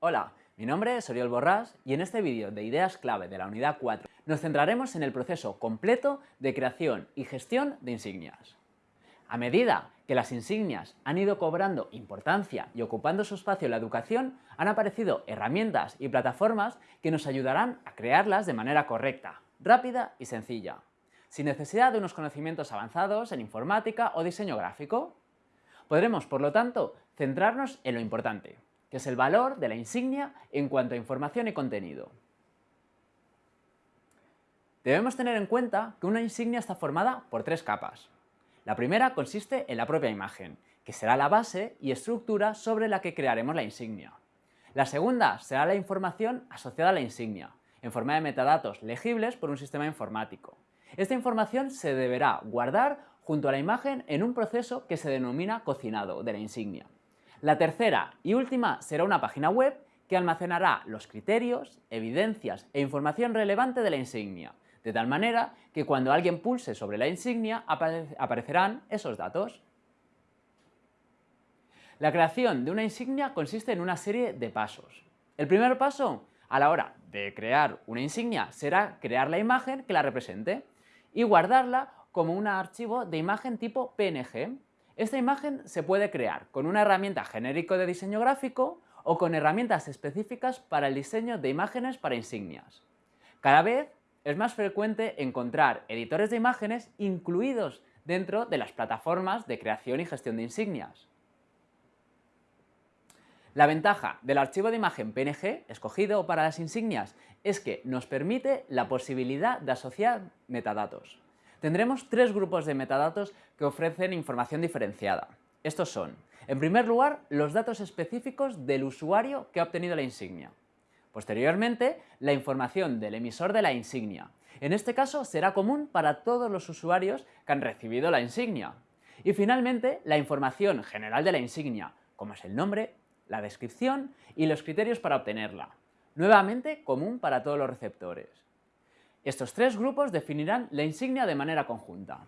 Hola, mi nombre es Oriol Borrás y en este vídeo de ideas clave de la unidad 4 nos centraremos en el proceso completo de creación y gestión de insignias. A medida que las insignias han ido cobrando importancia y ocupando su espacio en la educación, han aparecido herramientas y plataformas que nos ayudarán a crearlas de manera correcta, rápida y sencilla, sin necesidad de unos conocimientos avanzados en informática o diseño gráfico. Podremos, por lo tanto, centrarnos en lo importante, que es el valor de la insignia en cuanto a información y contenido. Debemos tener en cuenta que una insignia está formada por tres capas. La primera consiste en la propia imagen, que será la base y estructura sobre la que crearemos la insignia. La segunda será la información asociada a la insignia, en forma de metadatos legibles por un sistema informático. Esta información se deberá guardar junto a la imagen en un proceso que se denomina cocinado de la insignia. La tercera y última será una página web que almacenará los criterios, evidencias e información relevante de la insignia, de tal manera que cuando alguien pulse sobre la insignia aparecerán esos datos. La creación de una insignia consiste en una serie de pasos. El primer paso a la hora de crear una insignia será crear la imagen que la represente y guardarla como un archivo de imagen tipo PNG. Esta imagen se puede crear con una herramienta genérico de diseño gráfico o con herramientas específicas para el diseño de imágenes para insignias. Cada vez es más frecuente encontrar editores de imágenes incluidos dentro de las plataformas de creación y gestión de insignias. La ventaja del archivo de imagen PNG escogido para las insignias es que nos permite la posibilidad de asociar metadatos tendremos tres grupos de metadatos que ofrecen información diferenciada. Estos son, en primer lugar, los datos específicos del usuario que ha obtenido la insignia. Posteriormente, la información del emisor de la insignia. En este caso será común para todos los usuarios que han recibido la insignia. Y finalmente, la información general de la insignia, como es el nombre, la descripción y los criterios para obtenerla. Nuevamente, común para todos los receptores. Estos tres grupos definirán la insignia de manera conjunta.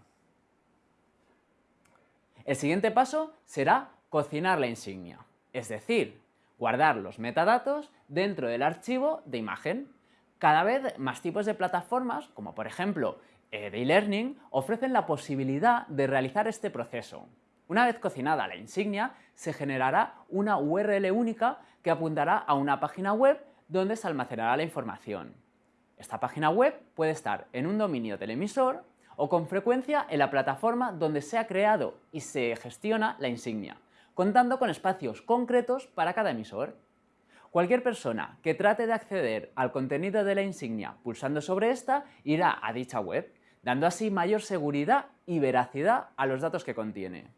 El siguiente paso será cocinar la insignia, es decir, guardar los metadatos dentro del archivo de imagen. Cada vez más tipos de plataformas, como por ejemplo eh, e-learning, ofrecen la posibilidad de realizar este proceso. Una vez cocinada la insignia, se generará una URL única que apuntará a una página web donde se almacenará la información. Esta página web puede estar en un dominio del emisor o con frecuencia en la plataforma donde se ha creado y se gestiona la insignia, contando con espacios concretos para cada emisor. Cualquier persona que trate de acceder al contenido de la insignia pulsando sobre esta irá a dicha web, dando así mayor seguridad y veracidad a los datos que contiene.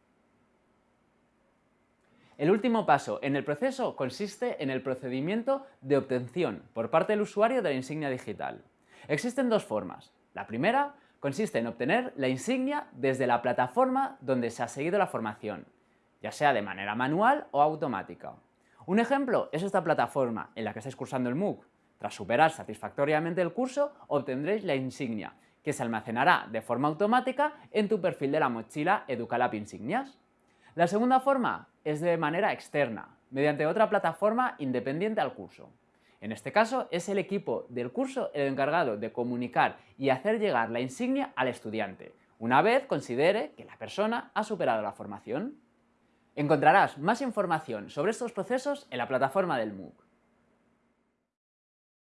El último paso en el proceso consiste en el procedimiento de obtención por parte del usuario de la insignia digital. Existen dos formas. La primera consiste en obtener la insignia desde la plataforma donde se ha seguido la formación, ya sea de manera manual o automática. Un ejemplo es esta plataforma en la que estáis cursando el MOOC. Tras superar satisfactoriamente el curso, obtendréis la insignia, que se almacenará de forma automática en tu perfil de la mochila Educalab Insignias. La segunda forma es de manera externa, mediante otra plataforma independiente al curso. En este caso, es el equipo del curso el encargado de comunicar y hacer llegar la insignia al estudiante, una vez considere que la persona ha superado la formación. Encontrarás más información sobre estos procesos en la plataforma del MOOC.